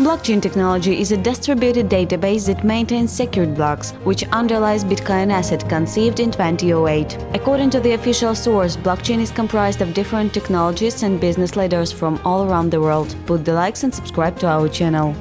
Blockchain technology is a distributed database that maintains secured blocks, which underlies Bitcoin asset conceived in 2008. According to the official source, blockchain is comprised of different technologists and business leaders from all around the world. Put the likes and subscribe to our channel.